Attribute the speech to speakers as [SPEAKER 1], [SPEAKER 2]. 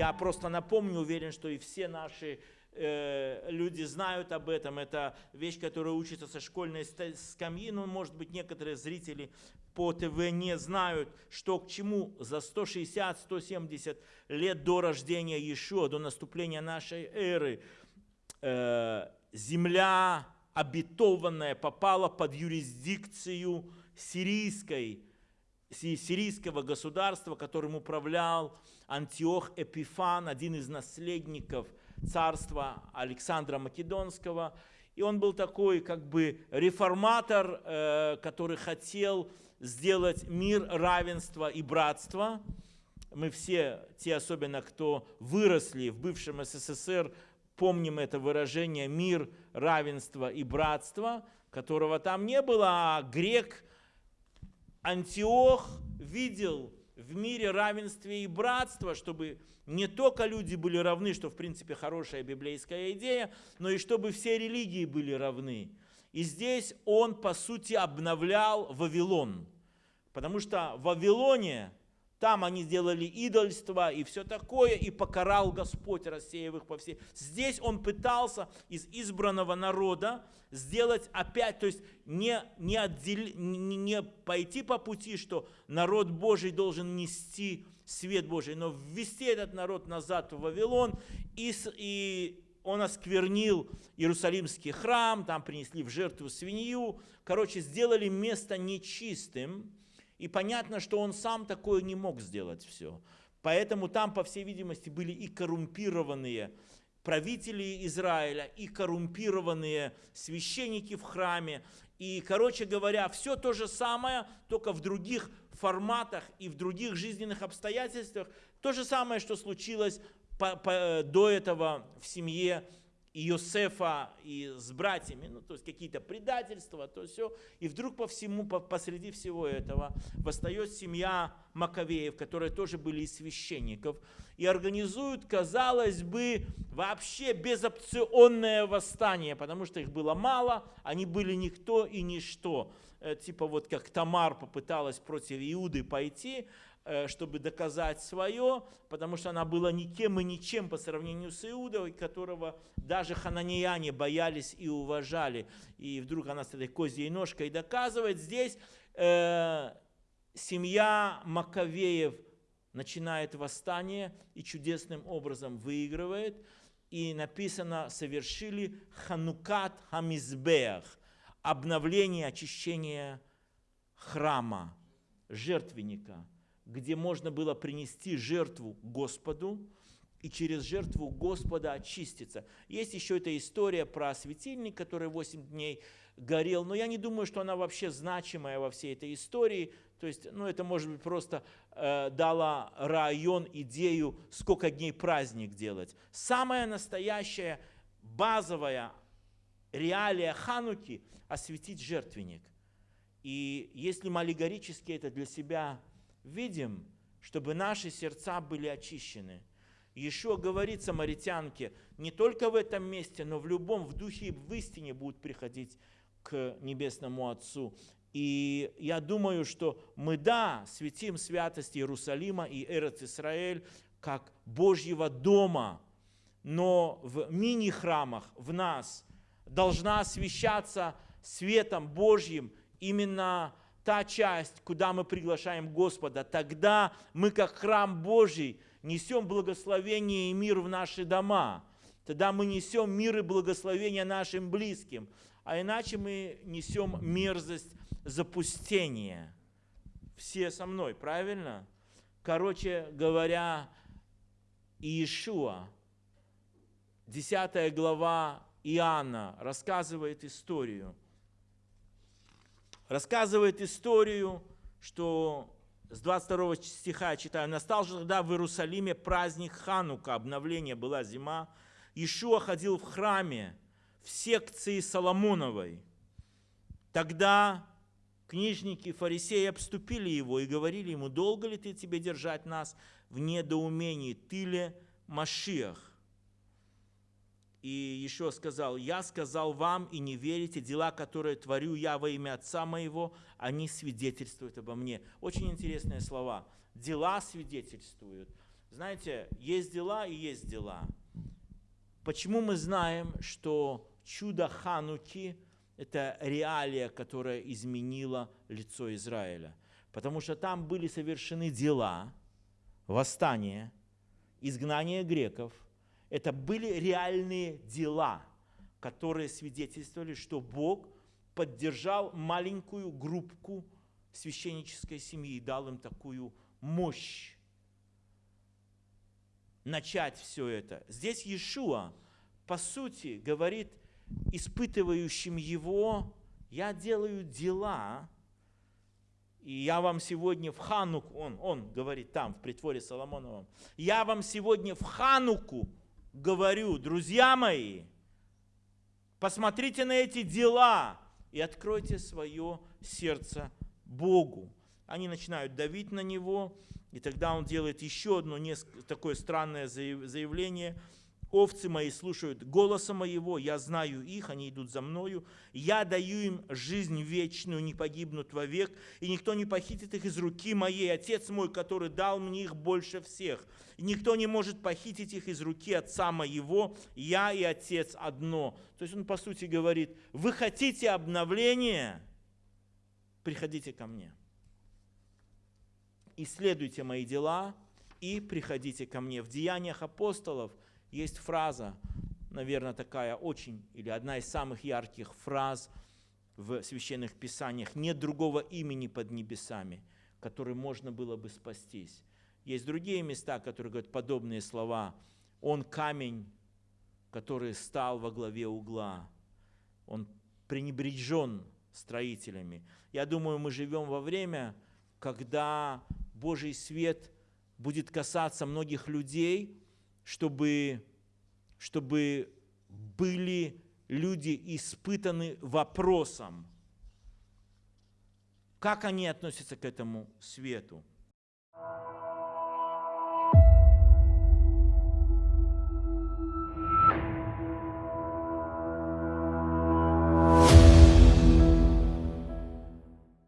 [SPEAKER 1] Я просто напомню, уверен, что и все наши э, люди знают об этом. Это вещь, которая учится со школьной скамьи. Но, может быть, некоторые зрители по ТВ не знают, что к чему за 160-170 лет до рождения Иешуа, до наступления нашей эры, э, земля обетованная попала под юрисдикцию сирийской, сирийского государства, которым управлял Антиох Эпифан, один из наследников царства Александра Македонского. И он был такой как бы реформатор, э, который хотел сделать мир, равенство и братство. Мы все, те особенно, кто выросли в бывшем СССР, помним это выражение «мир, равенство и братство», которого там не было, а грек Антиох видел в мире равенстве и братство, чтобы не только люди были равны, что в принципе хорошая библейская идея, но и чтобы все религии были равны. И здесь он, по сути, обновлял Вавилон. Потому что в Вавилоне, там они сделали идольство и все такое, и покарал Господь, рассеяв их по всей. Здесь он пытался из избранного народа сделать опять, то есть не, не, отдел, не, не пойти по пути, что народ Божий должен нести свет Божий, но ввести этот народ назад в Вавилон и, и он осквернил Иерусалимский храм, там принесли в жертву свинью. Короче, сделали место нечистым. И понятно, что он сам такое не мог сделать все. Поэтому там, по всей видимости, были и коррумпированные правители Израиля, и коррумпированные священники в храме. И, короче говоря, все то же самое, только в других форматах и в других жизненных обстоятельствах. То же самое, что случилось по, по, до этого в семье Иосифа и с братьями, ну, то есть какие-то предательства, то все. И вдруг по всему, по, посреди всего этого восстает семья Маковеев, которые тоже были из священников, и организуют, казалось бы, вообще безопционное восстание, потому что их было мало, они были никто и ничто. Э, типа вот как Тамар попыталась против Иуды пойти, чтобы доказать свое, потому что она была никем и ничем по сравнению с Иудой, которого даже хананияне боялись и уважали. И вдруг она с этой козьей ножкой доказывает. Здесь э, семья Маковеев начинает восстание и чудесным образом выигрывает. И написано, совершили ханукат хамизбеах, обновление, очищение храма, жертвенника – где можно было принести жертву Господу и через жертву Господа очиститься. Есть еще эта история про светильник, который 8 дней горел, но я не думаю, что она вообще значимая во всей этой истории. То есть, ну, это, может быть, просто э, дала район, идею, сколько дней праздник делать. Самая настоящая, базовая реалия Хануки – осветить жертвенник. И если аллегорически это для себя видим, чтобы наши сердца были очищены. Еще говорит самаритянке, не только в этом месте, но в любом, в духе и в истине будут приходить к Небесному Отцу. И я думаю, что мы, да, светим святость Иерусалима и Эрец Исраэль как Божьего дома, но в мини-храмах в нас должна освещаться светом Божьим именно та часть, куда мы приглашаем Господа, тогда мы, как храм Божий, несем благословение и мир в наши дома. Тогда мы несем мир и благословение нашим близким. А иначе мы несем мерзость запустения. Все со мной, правильно? Короче говоря, Иешуа, 10 глава Иоанна, рассказывает историю – рассказывает историю, что с 22 стиха я читаю, «Настал же тогда в Иерусалиме праздник Ханука, обновление, была зима. Ишуа ходил в храме, в секции Соломоновой. Тогда книжники, фарисеи обступили его и говорили ему, долго ли ты тебе держать нас в недоумении, ты ли Машиах? И еще сказал, я сказал вам, и не верите, дела, которые творю я во имя Отца моего, они свидетельствуют обо мне. Очень интересные слова. Дела свидетельствуют. Знаете, есть дела и есть дела. Почему мы знаем, что чудо Хануки – это реалия, которая изменила лицо Израиля? Потому что там были совершены дела, восстание, изгнание греков. Это были реальные дела, которые свидетельствовали, что Бог поддержал маленькую группку священнической семьи и дал им такую мощь начать все это. Здесь Иешуа, по сути, говорит испытывающим его, я делаю дела, и я вам сегодня в Хануку, он, он говорит там, в притворе Соломоновом, я вам сегодня в Хануку говорю, друзья мои, посмотрите на эти дела и откройте свое сердце Богу. Они начинают давить на него, и тогда он делает еще одно такое странное заявление. «Овцы мои слушают голоса моего, я знаю их, они идут за мною. Я даю им жизнь вечную, не погибнут вовек, и никто не похитит их из руки моей. Отец мой, который дал мне их больше всех. И никто не может похитить их из руки отца моего. Я и отец одно». То есть он, по сути, говорит, вы хотите обновления? Приходите ко мне исследуйте мои дела и приходите ко мне. В Деяниях апостолов есть фраза, наверное, такая очень, или одна из самых ярких фраз в священных писаниях. Нет другого имени под небесами, которым можно было бы спастись. Есть другие места, которые говорят подобные слова. Он камень, который стал во главе угла. Он пренебрежен строителями. Я думаю, мы живем во время, когда Божий свет будет касаться многих людей, чтобы, чтобы были люди испытаны вопросом, как они относятся к этому свету.